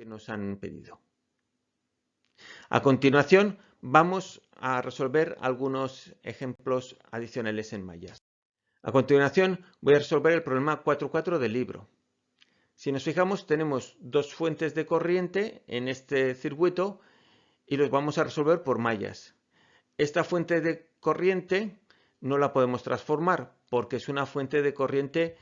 que nos han pedido. A continuación vamos a resolver algunos ejemplos adicionales en mallas. A continuación voy a resolver el problema 4.4 del libro. Si nos fijamos tenemos dos fuentes de corriente en este circuito y los vamos a resolver por mallas. Esta fuente de corriente no la podemos transformar porque es una fuente de corriente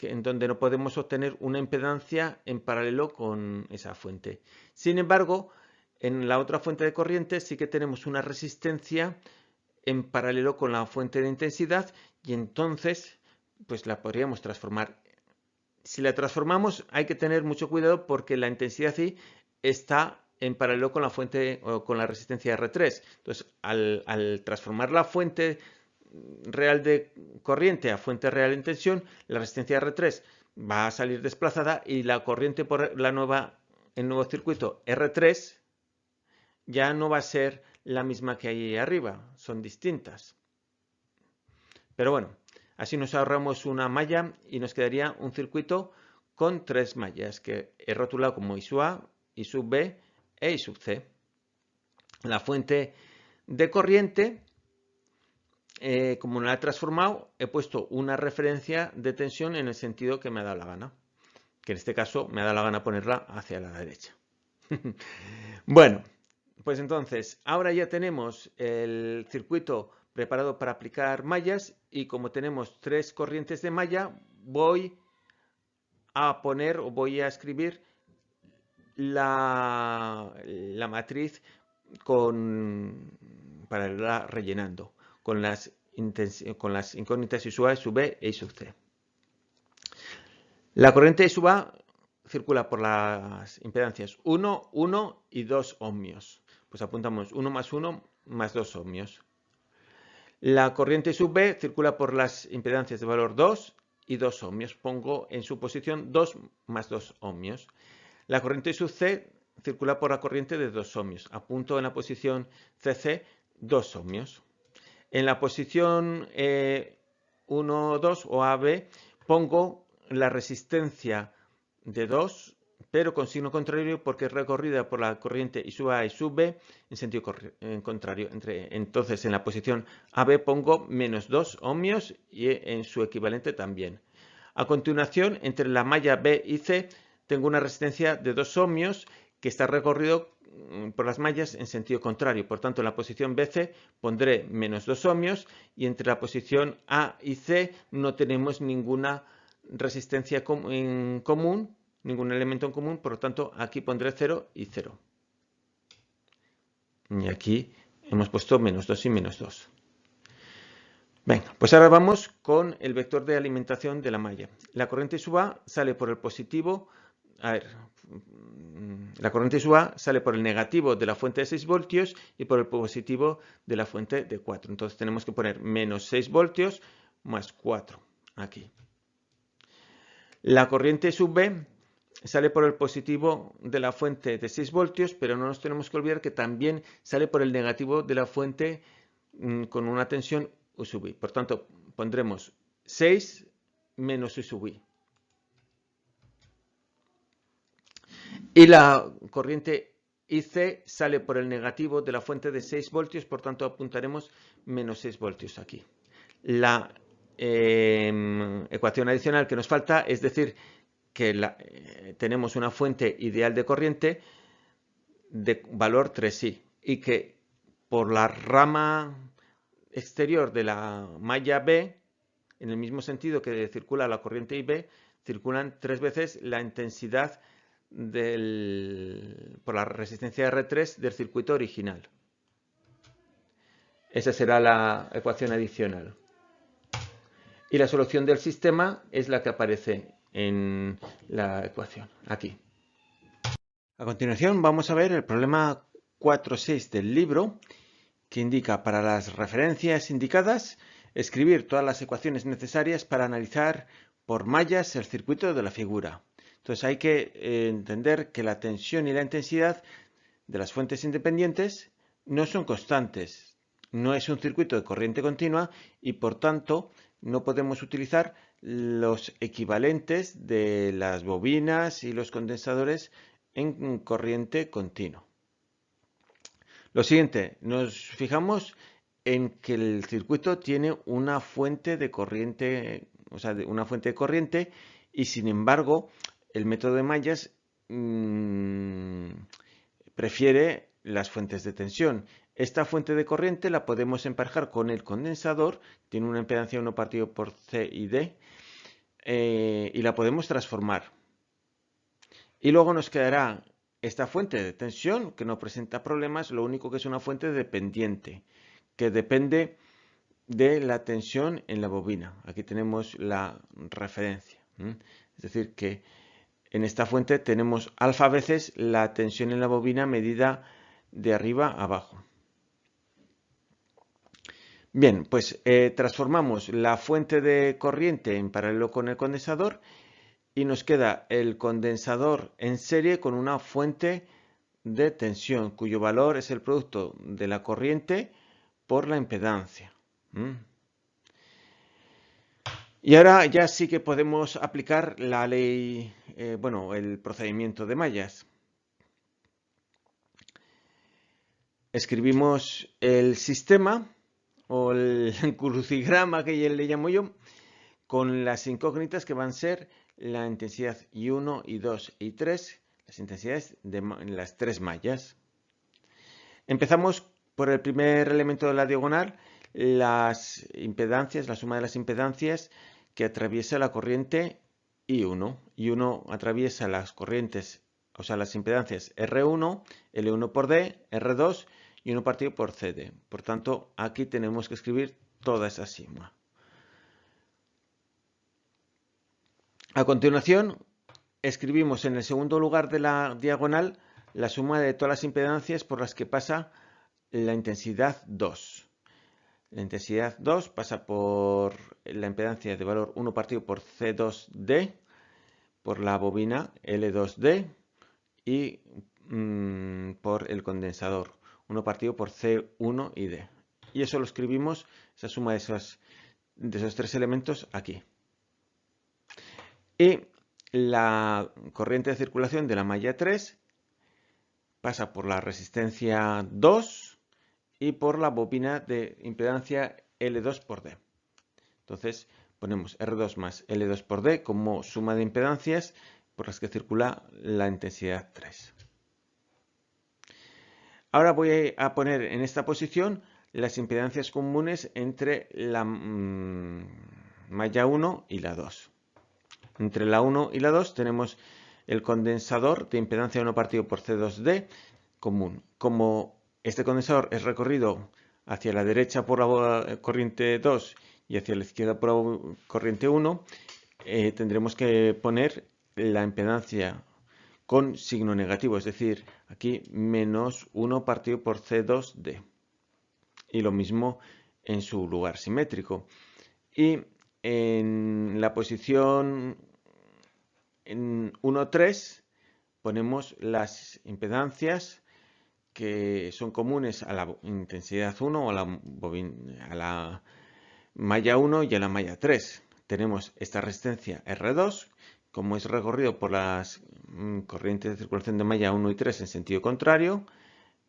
en donde no podemos obtener una impedancia en paralelo con esa fuente. Sin embargo, en la otra fuente de corriente sí que tenemos una resistencia en paralelo con la fuente de intensidad y entonces pues la podríamos transformar. Si la transformamos hay que tener mucho cuidado porque la intensidad I está en paralelo con la fuente o con la resistencia R3. Entonces, al, al transformar la fuente real de corriente a fuente real en tensión, la resistencia R3 va a salir desplazada y la corriente por la nueva, el nuevo circuito R3 ya no va a ser la misma que ahí arriba, son distintas. Pero bueno, así nos ahorramos una malla y nos quedaría un circuito con tres mallas que he rotulado como I sub A, B e I C. La fuente de corriente, eh, como no la he transformado, he puesto una referencia de tensión en el sentido que me ha dado la gana. Que en este caso me ha dado la gana ponerla hacia la derecha. bueno, pues entonces, ahora ya tenemos el circuito preparado para aplicar mallas y como tenemos tres corrientes de malla, voy a poner o voy a escribir la, la matriz con, para irla rellenando con las, incógnitas I sub A, sub B e I sub C. La corriente I sub A circula por las impedancias 1, 1 y 2 ohmios pues apuntamos 1 más 1 más 2 ohmios. La corriente sub B circula por las impedancias de valor 2 y 2 ohmios. Pongo en su posición 2 más 2 ohmios. La corriente sub C circula por la corriente de 2 ohmios. Apunto en la posición CC 2 ohmios. En la posición 1, eh, 2 o AB pongo la resistencia de 2 pero con signo contrario porque es recorrida por la corriente I sub A y sub B en sentido contrario. entonces en la posición AB pongo menos 2 ohmios y en su equivalente también. A continuación, entre la malla B y C tengo una resistencia de 2 ohmios que está recorrido por las mallas en sentido contrario. Por tanto, en la posición BC pondré menos 2 ohmios y entre la posición A y C no tenemos ninguna resistencia en común ningún elemento en común, por lo tanto aquí pondré 0 y 0. Y aquí hemos puesto menos 2 y menos 2. Venga, pues ahora vamos con el vector de alimentación de la malla. La corriente sub A sale por el positivo, a ver, la corriente sub A sale por el negativo de la fuente de 6 voltios y por el positivo de la fuente de 4. Entonces tenemos que poner menos 6 voltios más 4 aquí. La corriente sub sale por el positivo de la fuente de 6 voltios, pero no nos tenemos que olvidar que también sale por el negativo de la fuente mm, con una tensión U sub I. Por tanto, pondremos 6 menos U sub I. Y la corriente IC sale por el negativo de la fuente de 6 voltios, por tanto apuntaremos menos 6 voltios aquí. La em, ecuación adicional que nos falta es decir que eh, tenemos una fuente ideal de corriente de valor 3i y que por la rama exterior de la malla B, en el mismo sentido que circula la corriente IB, circulan tres veces la intensidad por la resistencia R3 del circuito original. Esa será la ecuación adicional. Y la solución del sistema es la que aparece en la ecuación, aquí. A continuación vamos a ver el problema 4.6 del libro, que indica para las referencias indicadas escribir todas las ecuaciones necesarias para analizar por mallas el circuito de la figura. Entonces hay que eh, entender que la tensión y la intensidad de las fuentes independientes no son constantes. No es un circuito de corriente continua y por tanto no podemos utilizar los equivalentes de las bobinas y los condensadores en corriente continua. Lo siguiente, nos fijamos en que el circuito tiene una fuente de corriente, o sea, una fuente de corriente y sin embargo el método de mallas mm, prefiere las fuentes de tensión. Esta fuente de corriente la podemos emparejar con el condensador, tiene una impedancia 1 partido por C y D, eh, y la podemos transformar. Y luego nos quedará esta fuente de tensión que no presenta problemas, lo único que es una fuente dependiente, que depende de la tensión en la bobina. Aquí tenemos la referencia. Es decir, que en esta fuente tenemos alfa veces la tensión en la bobina medida de arriba a abajo. Bien, pues eh, transformamos la fuente de corriente en paralelo con el condensador y nos queda el condensador en serie con una fuente de tensión cuyo valor es el producto de la corriente por la impedancia. Y ahora ya sí que podemos aplicar la ley, eh, bueno, el procedimiento de mallas. Escribimos el sistema o el crucigrama que le llamo yo con las incógnitas que van a ser la intensidad I1, I2 y 3, las intensidades de las tres mallas. Empezamos por el primer elemento de la diagonal, las impedancias, la suma de las impedancias que atraviesa la corriente I1. I1 atraviesa las corrientes, o sea, las impedancias R1, L1 por D, R2 y 1 partido por CD. Por tanto, aquí tenemos que escribir toda esa suma. A continuación, escribimos en el segundo lugar de la diagonal la suma de todas las impedancias por las que pasa la intensidad 2. La intensidad 2 pasa por la impedancia de valor 1 partido por C2D, por la bobina L2D y mm, por el condensador 1 partido por C1 y D. Y eso lo escribimos, esa suma de esos, de esos tres elementos aquí. Y la corriente de circulación de la malla 3 pasa por la resistencia 2 y por la bobina de impedancia L2 por D. Entonces ponemos R2 más L2 por D como suma de impedancias por las que circula la intensidad 3. Ahora voy a poner en esta posición las impedancias comunes entre la mm, malla 1 y la 2. Entre la 1 y la 2 tenemos el condensador de impedancia 1 partido por C2D común. Como este condensador es recorrido hacia la derecha por la corriente 2 y hacia la izquierda por la corriente 1. Eh, tendremos que poner la impedancia con signo negativo, es decir, aquí menos 1 partido por C2D. Y lo mismo en su lugar simétrico. Y en la posición 1,3 ponemos las impedancias que son comunes a la intensidad 1 o a la, a la malla 1 y a la malla 3. Tenemos esta resistencia R2, como es recorrido por las mm, corrientes de circulación de malla 1 y 3 en sentido contrario,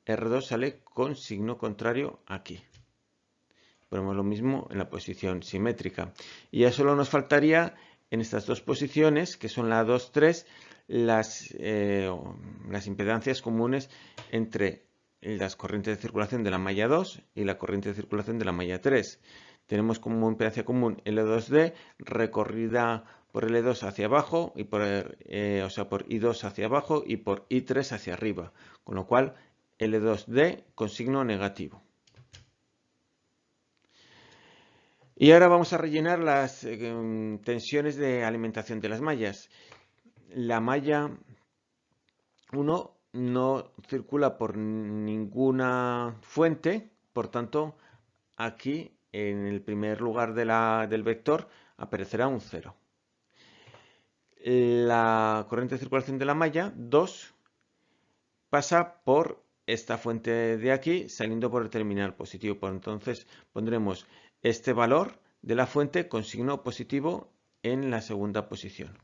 R2 sale con signo contrario aquí. Ponemos lo mismo en la posición simétrica. Y ya solo nos faltaría en estas dos posiciones, que son la 2, 3, las, eh, las impedancias comunes entre las corrientes de circulación de la malla 2 y la corriente de circulación de la malla 3. Tenemos como impedancia común L2D recorrida por L2 hacia abajo, y por, eh, o sea, por I2 hacia abajo y por I3 hacia arriba, con lo cual L2D con signo negativo. Y ahora vamos a rellenar las eh, tensiones de alimentación de las mallas la malla 1 no circula por ninguna fuente, por tanto, aquí en el primer lugar del vector aparecerá un 0. La corriente de circulación de la malla 2 pasa por esta fuente de aquí saliendo por el terminal positivo. Por entonces pondremos este valor de la fuente con signo positivo en la segunda posición.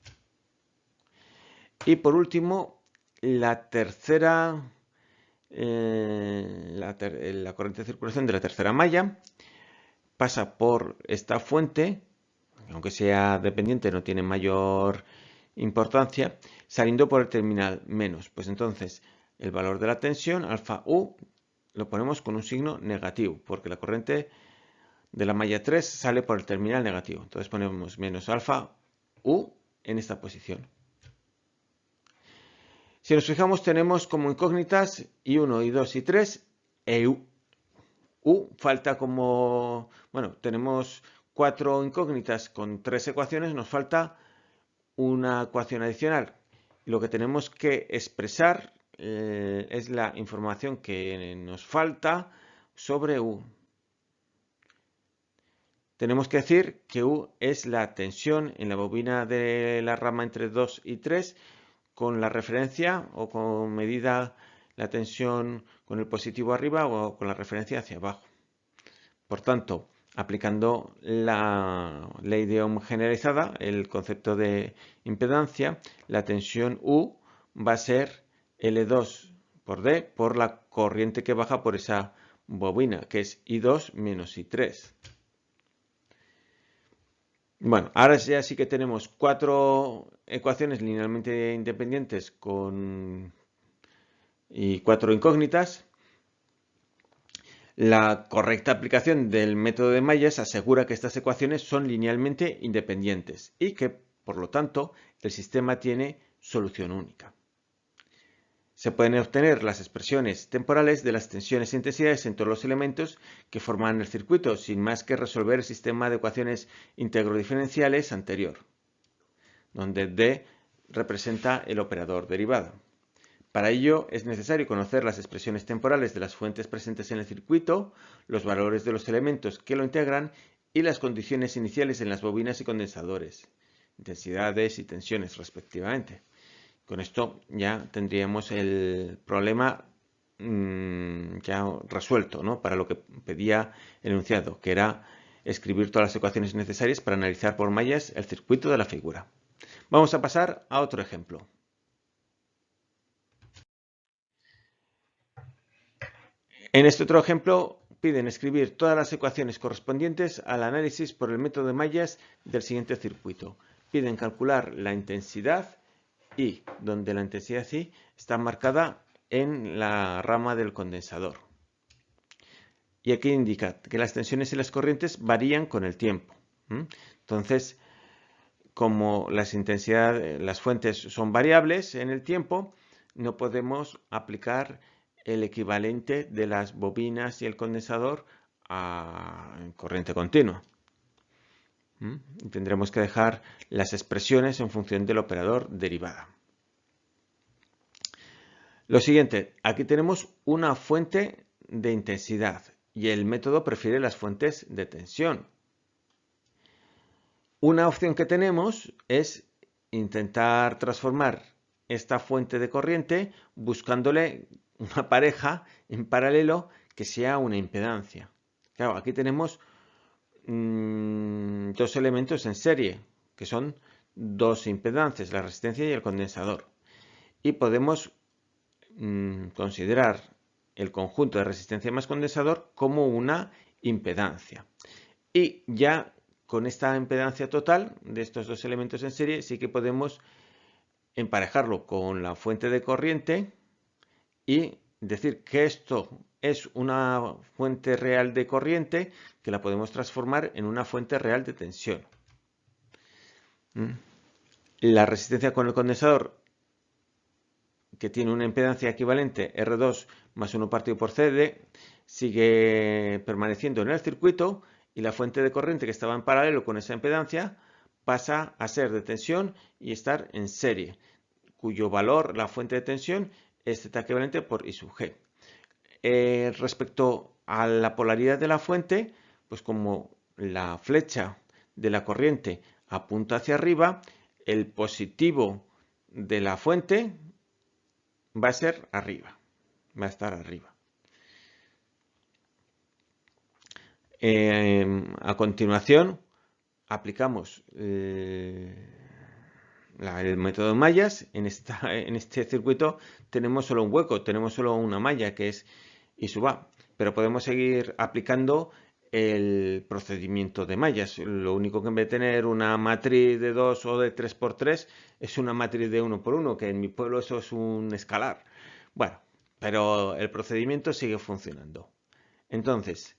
Y por último, la tercera, eh, la, corriente de circulación de la tercera malla pasa por esta fuente, aunque sea dependiente no tiene mayor importancia, saliendo por el terminal menos. Pues entonces el valor de la tensión, alfa U, lo ponemos con un signo negativo, porque la corriente de la malla 3 sale por el terminal negativo. Entonces ponemos menos alfa U en esta posición. Si nos fijamos tenemos como incógnitas I1, I2 y 3 e U. U falta como, bueno, tenemos cuatro incógnitas con tres ecuaciones, nos falta una ecuación adicional. Lo que tenemos que expresar eh, es la información que nos falta sobre U. Tenemos que decir que U es la tensión en la bobina de la rama entre 2 y 3 con la referencia o con medida la tensión con el positivo arriba o con la referencia hacia abajo. Por tanto, aplicando la ley de Ohm generalizada, el concepto de impedancia, la tensión U va a ser L2 por D por la corriente que baja por esa bobina, que es I2 menos I3. Bueno, ahora ya sí que tenemos cuatro ecuaciones linealmente independientes con y cuatro incógnitas. La correcta aplicación del método de Mayes asegura que estas ecuaciones son linealmente independientes y que, por lo tanto, el sistema tiene solución única. Se pueden obtener las expresiones temporales de las tensiones e intensidades en todos los elementos que forman el circuito, sin más que resolver el sistema de ecuaciones integrodiferenciales anterior, donde D representa el operador derivado. Para ello es necesario conocer las expresiones temporales de las fuentes presentes en el circuito, los valores de los elementos que lo integran y las condiciones iniciales en las bobinas y condensadores, intensidades y tensiones respectivamente. Con esto ya tendríamos el problema mm, ya resuelto ¿no? para lo que pedía el enunciado, que era escribir todas las ecuaciones necesarias para analizar por mallas el circuito de la figura. Vamos a pasar a otro ejemplo. En este otro ejemplo piden escribir todas las ecuaciones correspondientes al análisis por el método de mallas del siguiente circuito. Piden calcular la intensidad y donde la intensidad está marcada en la rama del condensador. Y aquí indica que las tensiones y las corrientes varían con el tiempo. Entonces, como las intensidades, las fuentes son variables en el tiempo, no podemos aplicar el equivalente de las bobinas y el condensador a corriente continua. Tendremos que dejar las expresiones en función del operador derivada. Lo siguiente, aquí tenemos una fuente de intensidad y el método prefiere las fuentes de tensión. Una opción que tenemos es intentar transformar esta fuente de corriente buscándole una pareja en paralelo que sea una impedancia. Claro, aquí tenemos Mm, dos elementos en serie, que son dos impedancias, la resistencia y el condensador. Y podemos mm, considerar el conjunto de resistencia más condensador como una impedancia. Y ya con esta impedancia total de estos dos elementos en serie sí que podemos emparejarlo con la fuente de corriente y decir que esto es una fuente real de corriente que la podemos transformar en una fuente real de tensión. ¿Mm? La resistencia con el condensador, que tiene una impedancia equivalente R2 más 1 partido por CD, sigue permaneciendo en el circuito y la fuente de corriente que estaba en paralelo con esa impedancia pasa a ser de tensión y estar en serie, cuyo valor, la fuente de tensión, es Z equivalente por I sub G. Eh, respecto a la polaridad de la fuente, pues como la flecha de la corriente apunta hacia arriba, el positivo de la fuente va a ser arriba, va a estar arriba. Em, a continuación, aplicamos eh, el método de mallas, en este circuito tenemos solo un hueco, tenemos solo una malla que es I sub A, pero podemos seguir aplicando el procedimiento de mallas. Lo único que en vez de tener una matriz de 2 o de 3 por 3 es una matriz de 1 por 1, que en mi pueblo eso es un escalar. Bueno, pero el procedimiento sigue funcionando. Entonces,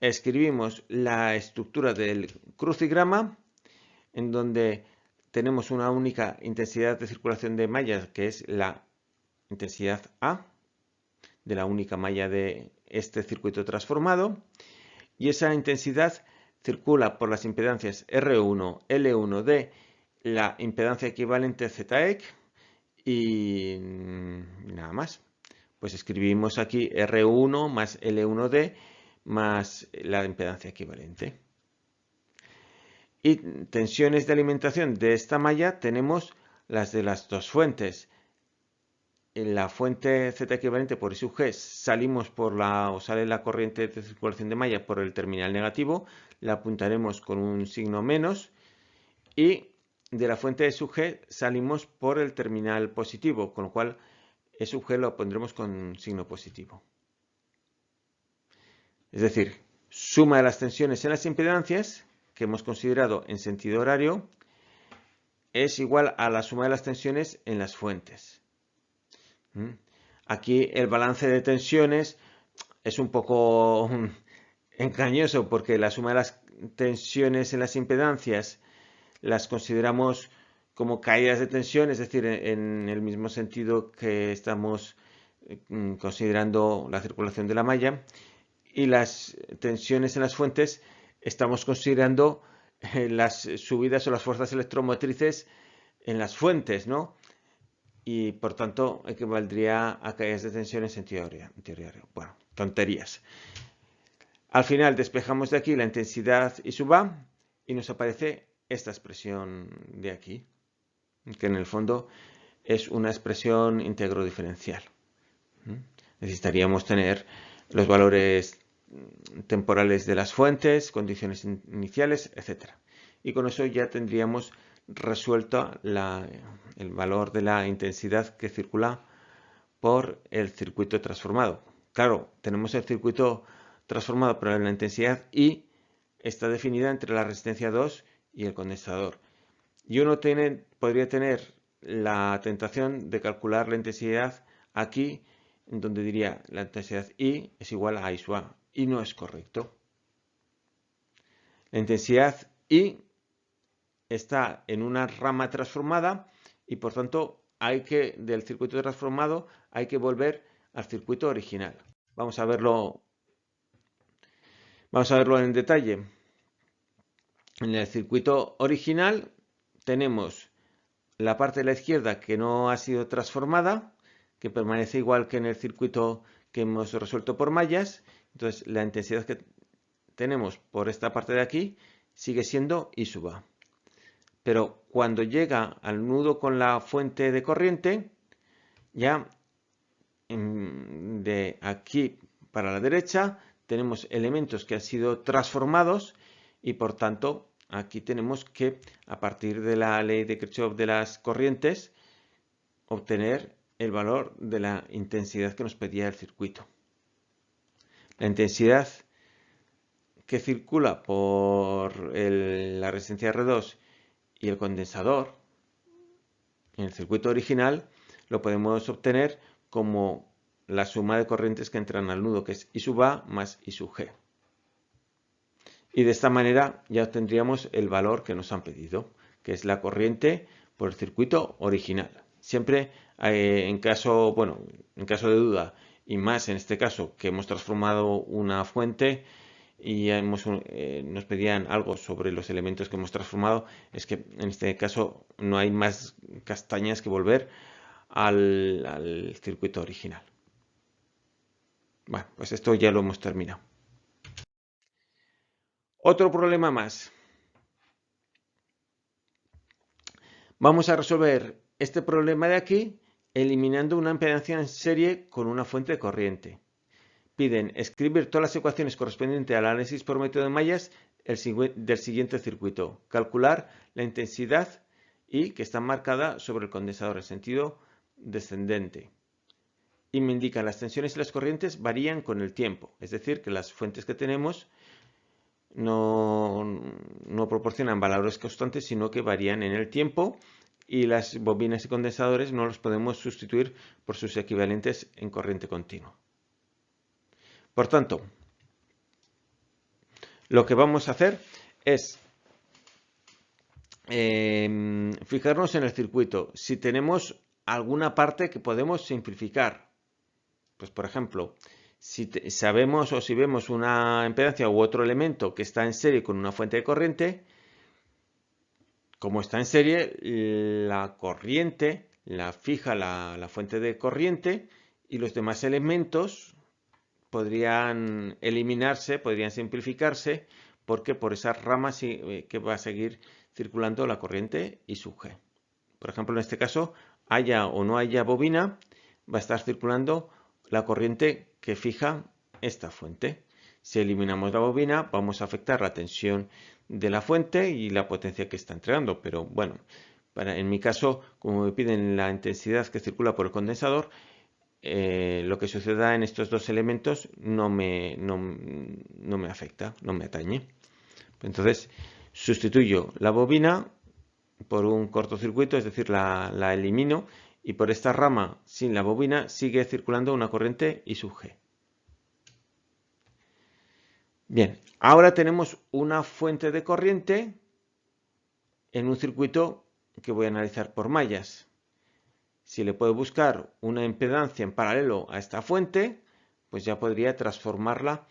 escribimos la estructura del crucigrama en donde tenemos una única intensidad de circulación de mallas que es la intensidad A de la única malla de este circuito transformado y esa intensidad circula por las impedancias R1, L1 de la impedancia equivalente ZEC y nada más. Pues escribimos aquí R1 más L1D más la impedancia equivalente. Y tensiones de alimentación de esta malla tenemos las de las dos fuentes. En la fuente Z equivalente por sub G salimos por la, o sale la corriente de circulación de malla por el terminal negativo, la apuntaremos con un signo menos y de la fuente E sub G salimos por el terminal positivo, con lo cual E sub G lo pondremos con signo positivo. Es decir, suma de las tensiones en las impedancias que hemos considerado en sentido horario es igual a la suma de las tensiones en las fuentes. ¿Mm? Aquí el balance de tensiones es un poco engañoso porque la suma de las tensiones en las impedancias las consideramos como caídas de tensión, es decir, en el mismo sentido que estamos mm, considerando la circulación de la malla y las tensiones en las fuentes estamos considerando eh, las subidas o las fuerzas electromotrices en las fuentes, ¿no? Y por tanto equivaldría a caídas de tensión en sentido horario. Bueno, tonterías. Al final despejamos de aquí la intensidad y suba y nos aparece esta expresión de aquí, que en el fondo es una expresión íntegro diferencial. Necesitaríamos tener los valores temporales de las fuentes, condiciones iniciales, etc. Y con eso ya tendríamos resuelto el valor de la intensidad que circula por el circuito transformado. Claro, tenemos el circuito transformado, pero la intensidad I está definida entre la resistencia 2 y el condensador. Y uno podría tener la tentación de calcular la intensidad aquí, donde diría la intensidad I es igual a I sub A y no es correcto. La intensidad I está en una rama transformada y por tanto hay que del circuito transformado hay que volver al circuito original. Vamos a verlo vamos a verlo en detalle. En el circuito original tenemos la parte de la izquierda que no ha sido transformada, que permanece igual que en el circuito que hemos resuelto por mallas entonces, la intensidad que tenemos por esta parte de aquí sigue siendo I sub A. Pero cuando llega al nudo con la fuente de corriente, ya de aquí para la derecha tenemos elementos que han sido transformados y por tanto aquí tenemos que a partir de la ley de Kirchhoff de las corrientes obtener el valor de la intensidad que nos pedía el circuito. La intensidad que circula por la resistencia R2 y el condensador en el circuito original lo podemos obtener como la suma de corrientes que entran al nudo, que es I sub A más I sub G. Y de esta manera ya obtendríamos el valor que nos han pedido, que es la corriente por el circuito original. Siempre eh, en caso, bueno, en caso de duda y más en este caso que hemos transformado una fuente y hemos, eh, nos pedían algo sobre los elementos que hemos transformado, es que en este caso no hay más castañas que volver al, al circuito original. Bueno, pues esto ya lo hemos terminado. Otro problema más. Vamos a resolver este problema de aquí eliminando una impedancia en serie con una fuente de corriente. Piden escribir todas las ecuaciones correspondientes al análisis por método de mallas del siguiente circuito. Calcular la intensidad y que está marcada sobre el condensador en sentido descendente. Y me indican las tensiones y las corrientes varían con el tiempo, es decir, que las fuentes que tenemos no, no proporcionan valores constantes, sino que varían en el tiempo y las bobinas y condensadores no los podemos sustituir por sus equivalentes en corriente continua. Por tanto, lo que vamos a hacer es em, fijarnos en el circuito. Si tenemos alguna parte que podemos simplificar, pues por ejemplo, si sabemos o si vemos una impedancia u otro elemento que está en serie con una fuente de corriente, como está en serie, la corriente la fija la, fuente de corriente y los demás elementos podrían eliminarse, podrían simplificarse, porque por esas ramas eh, que va a seguir circulando la corriente y su G. Por ejemplo, en este caso, haya o no haya bobina, va a estar circulando la corriente que fija esta fuente. Si eliminamos la bobina, vamos a afectar la tensión de la fuente y la potencia que está entregando. Pero bueno, en mi caso, como me piden la intensidad que circula por el condensador, eh, lo que suceda en estos dos elementos no me, no, me afecta, no me atañe. Entonces, sustituyo la bobina por un cortocircuito, es decir, la, la elimino y por esta rama sin la bobina sigue circulando una corriente I sub G. Bien, ahora tenemos una fuente de corriente en un circuito que voy a analizar por mallas. Si le puedo buscar una impedancia en paralelo a esta fuente, pues ya podría transformarla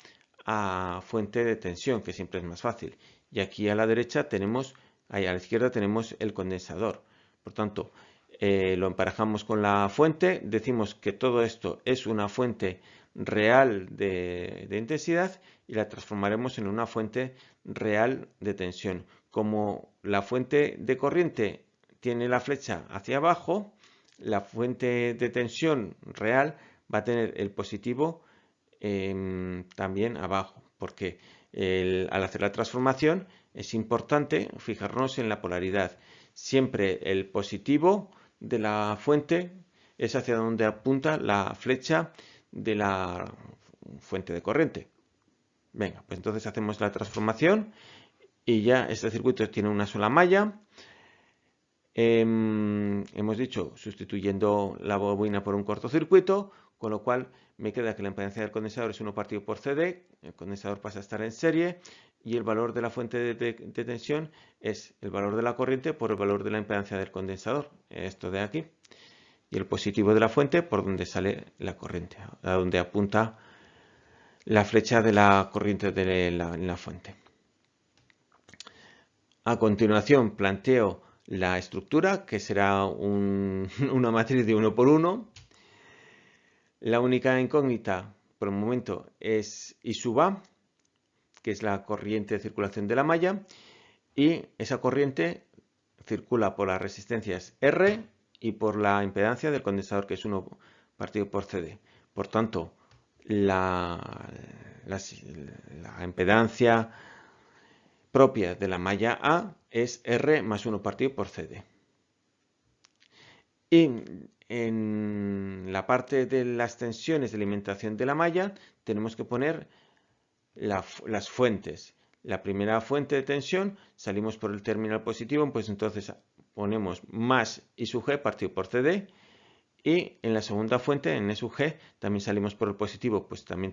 a fuente de tensión, que siempre es más fácil. Y aquí a la derecha tenemos, ahí a la izquierda tenemos el condensador. Por tanto, eh, lo emparejamos con la fuente, decimos que todo esto es una fuente real de, intensidad y la transformaremos en una fuente real de tensión. Como la fuente de corriente tiene la flecha hacia abajo, la fuente de tensión real va a tener el positivo em, también abajo, porque al hacer la transformación es importante fijarnos en la polaridad. Siempre el positivo de la fuente es hacia donde apunta la flecha de la fuente de corriente. Venga, pues entonces hacemos la transformación y ya este circuito tiene una sola malla. Em, hemos dicho sustituyendo la bobina por un cortocircuito, con lo cual me queda que la impedancia del condensador es 1 partido por CD, el condensador pasa a estar en serie y el valor de la fuente de, tensión es el valor de la corriente por el valor de la impedancia del condensador, esto de aquí, y el positivo de la fuente por donde sale la corriente, a donde apunta la flecha de la corriente de la, fuente. A continuación planteo la estructura, que será una matriz de uno por uno. La única incógnita por el momento es I sub A, que es la corriente de circulación de la malla, y esa corriente circula por las resistencias R y por la impedancia del condensador, que es 1 partido por CD. Por tanto, la, la, impedancia propia de la malla A es R más 1 partido por CD. Y en la parte de las tensiones de alimentación de la malla tenemos que poner las fuentes. La primera fuente de tensión, salimos por el terminal positivo, pues entonces ponemos más I sub G partido por CD. Y en la segunda fuente, en E sub G, también salimos por el positivo, pues también,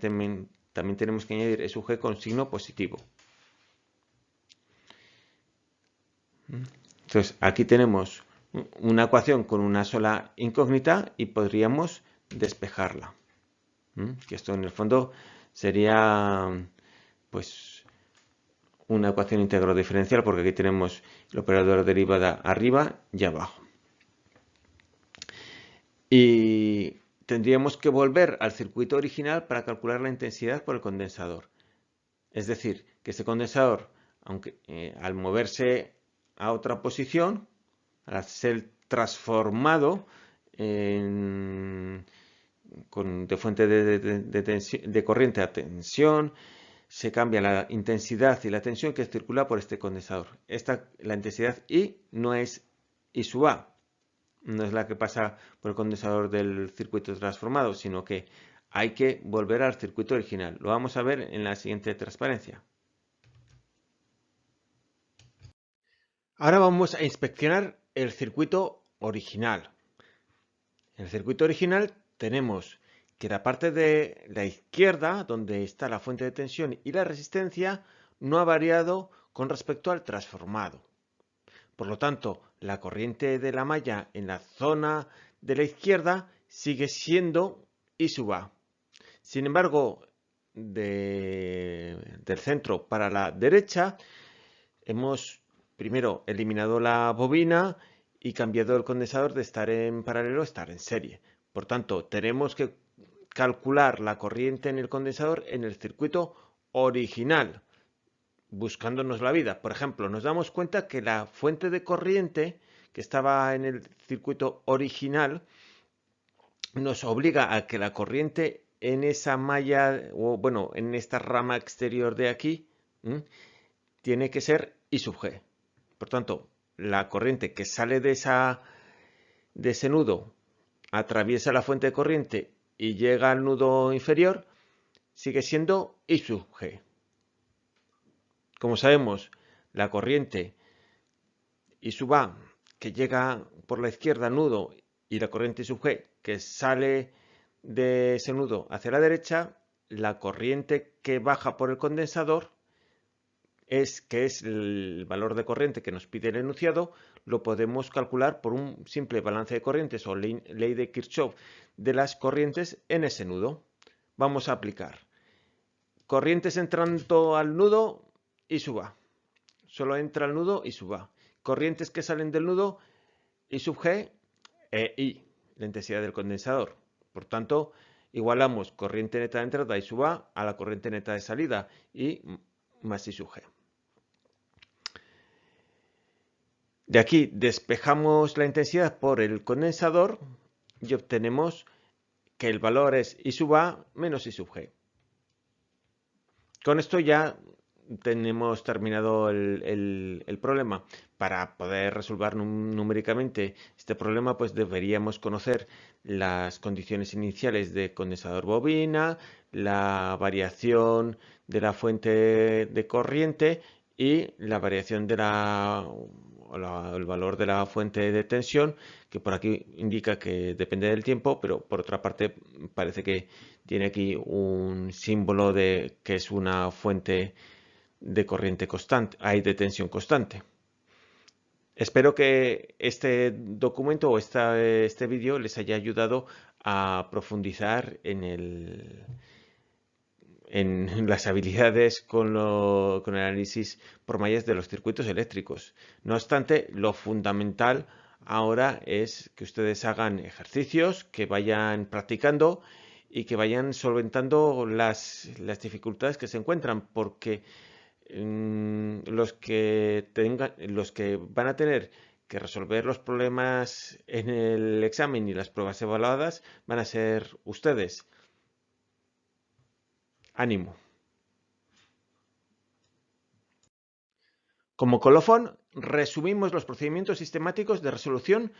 tenemos que añadir E sub G con signo positivo. Entonces, aquí tenemos una ecuación con una sola incógnita y podríamos despejarla. Que esto en el fondo sería pues una ecuación íntegro diferencial porque aquí tenemos el operador derivada arriba y abajo. Y tendríamos que volver al circuito original para calcular la intensidad por el condensador. Es decir, que este condensador, aunque eh, al moverse a otra posición, al ser transformado en de fuente de, corriente a tensión, se cambia la intensidad y la tensión que circula por este condensador. Esta, la intensidad I no es y sub A. No es la que pasa por el condensador del circuito transformado, sino que hay que volver al circuito original. Lo vamos a ver en la siguiente transparencia. Ahora vamos a inspeccionar el circuito original. En el circuito original tenemos que la parte de la izquierda, donde está la fuente de tensión y la resistencia, no ha variado con respecto al transformado. Por lo tanto, la corriente de la malla en la zona de la izquierda sigue siendo I sub A. Sin embargo, del centro para la derecha, hemos primero eliminado la bobina y cambiado el condensador de estar en paralelo a estar en serie. Por tanto, tenemos que calcular la corriente en el condensador en el circuito original, buscándonos la vida. Por ejemplo, nos damos cuenta que la fuente de corriente que estaba en el circuito original nos obliga a que la corriente en esa malla, o bueno, en esta rama exterior de aquí, tiene que ser I sub G. Por tanto, la corriente que sale de, de ese nudo atraviesa la fuente de corriente y llega al nudo inferior, sigue siendo I sub G. Como sabemos, la corriente I sub A que llega por la izquierda al nudo y la corriente I sub G que sale de ese nudo hacia la derecha, la corriente que baja por el condensador es que es el valor de corriente que nos pide el enunciado, lo podemos calcular por un simple balance de corrientes o ley, de Kirchhoff de las corrientes en ese nudo. Vamos a aplicar corrientes entrando al nudo y suba. Solo entra al nudo y suba. Corrientes que salen del nudo y sub G e I, la intensidad del condensador. Por tanto, igualamos corriente neta de entrada y suba a la corriente neta de salida y más I sub G. De aquí despejamos la intensidad por el condensador y obtenemos que el valor es I sub A menos I sub G. Con esto ya tenemos terminado el, problema. Para poder resolver numéricamente este problema, pues deberíamos conocer las condiciones iniciales de condensador bobina, la variación de la fuente de corriente y la variación de la el valor de la fuente de tensión, que por aquí indica que depende del tiempo, pero por otra parte parece que tiene aquí un símbolo de que es una fuente de corriente constante, hay de tensión constante. Espero que este documento o este vídeo les haya ayudado a profundizar en el, en las habilidades con, el análisis por mallas de los circuitos eléctricos. No obstante, lo fundamental ahora es que ustedes hagan ejercicios, que vayan practicando y que vayan solventando las, dificultades que se encuentran, porque mm, los, que tengan, los que van a tener que resolver los problemas en el examen y las pruebas evaluadas van a ser ustedes. Ánimo. Como colofón, resumimos los procedimientos sistemáticos de resolución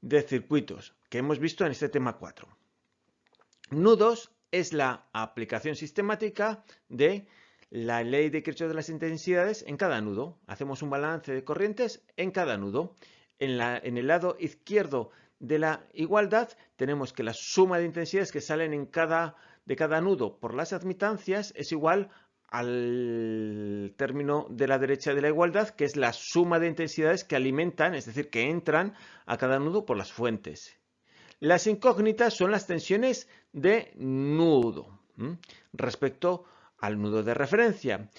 de circuitos que hemos visto en este tema 4. Nudos es la aplicación sistemática de la ley de Kirchhoff de las intensidades en cada nudo. Hacemos un balance de corrientes en cada nudo. En, en, el lado izquierdo de la igualdad tenemos que la suma de intensidades que salen en cada de cada nudo por las admitancias es igual al término de la derecha de la igualdad, que es la suma de intensidades que alimentan, es decir, que entran a cada nudo por las fuentes. Las incógnitas son las tensiones de nudo respecto al nudo de referencia.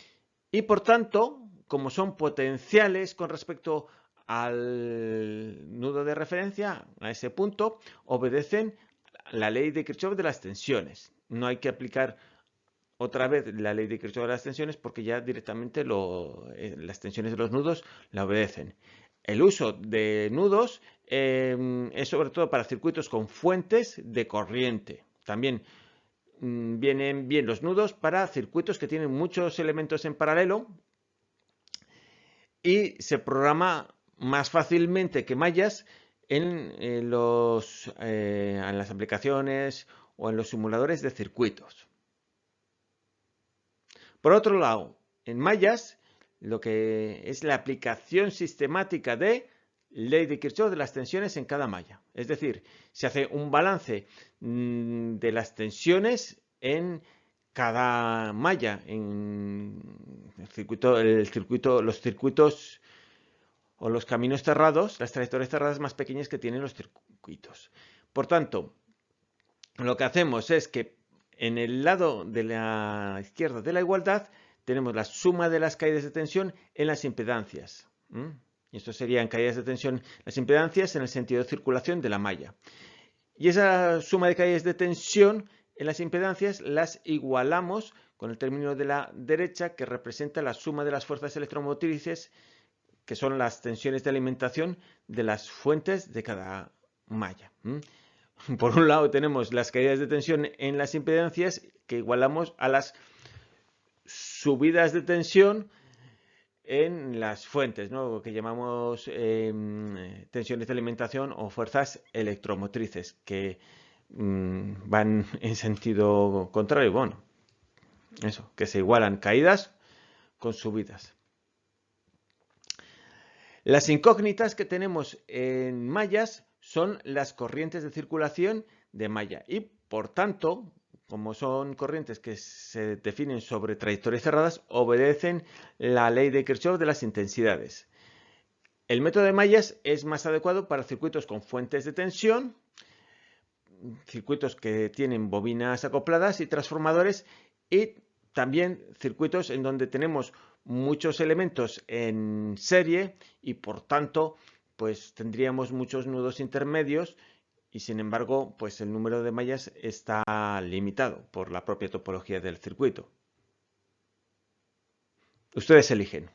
Y por tanto, como son potenciales con respecto al nudo de referencia, a ese punto, obedecen la ley de Kirchhoff de las tensiones no hay que aplicar otra vez la ley de Kirchhoff de las tensiones porque ya directamente eh, las tensiones de los nudos la obedecen. El uso de nudos em, es sobre todo para circuitos con fuentes de corriente. También mm, vienen bien los nudos para circuitos que tienen muchos elementos en paralelo y se programa más fácilmente que mallas en, eh, eh, en las aplicaciones o en los simuladores de circuitos. Por otro lado, en mallas, lo que es la aplicación sistemática de ley de Kirchhoff de las tensiones en cada malla. Es decir, se hace un balance mm, de las tensiones en cada malla, en el circuito, el circuito, los circuitos o los caminos cerrados, las trayectorias cerradas más pequeñas que tienen los circuitos. Por tanto, lo que hacemos es que en el lado de la izquierda de la igualdad tenemos la suma de las caídas de tensión en las impedancias. Y esto serían caídas de tensión, las impedancias en el sentido de circulación de la malla. Y esa suma de caídas de tensión en las impedancias las igualamos con el término de la derecha que representa la suma de las fuerzas electromotrices que son las tensiones de alimentación de las fuentes de cada malla. Por un lado tenemos las caídas de tensión en las impedancias que igualamos a las subidas de tensión en las fuentes, ¿no? que llamamos em, tensiones de alimentación o fuerzas electromotrices, que mm, van en sentido contrario. Bueno, eso, que se igualan caídas con subidas. Las incógnitas que tenemos en mallas son las corrientes de circulación de malla y por tanto, como son corrientes que se definen sobre trayectorias cerradas, obedecen la ley de Kirchhoff de las intensidades. El método de mallas es más adecuado para circuitos con fuentes de tensión, circuitos que tienen bobinas acopladas y transformadores y también circuitos en donde tenemos muchos elementos en serie y por tanto pues tendríamos muchos nudos intermedios y sin embargo pues el número de mallas está limitado por la propia topología del circuito. Ustedes eligen.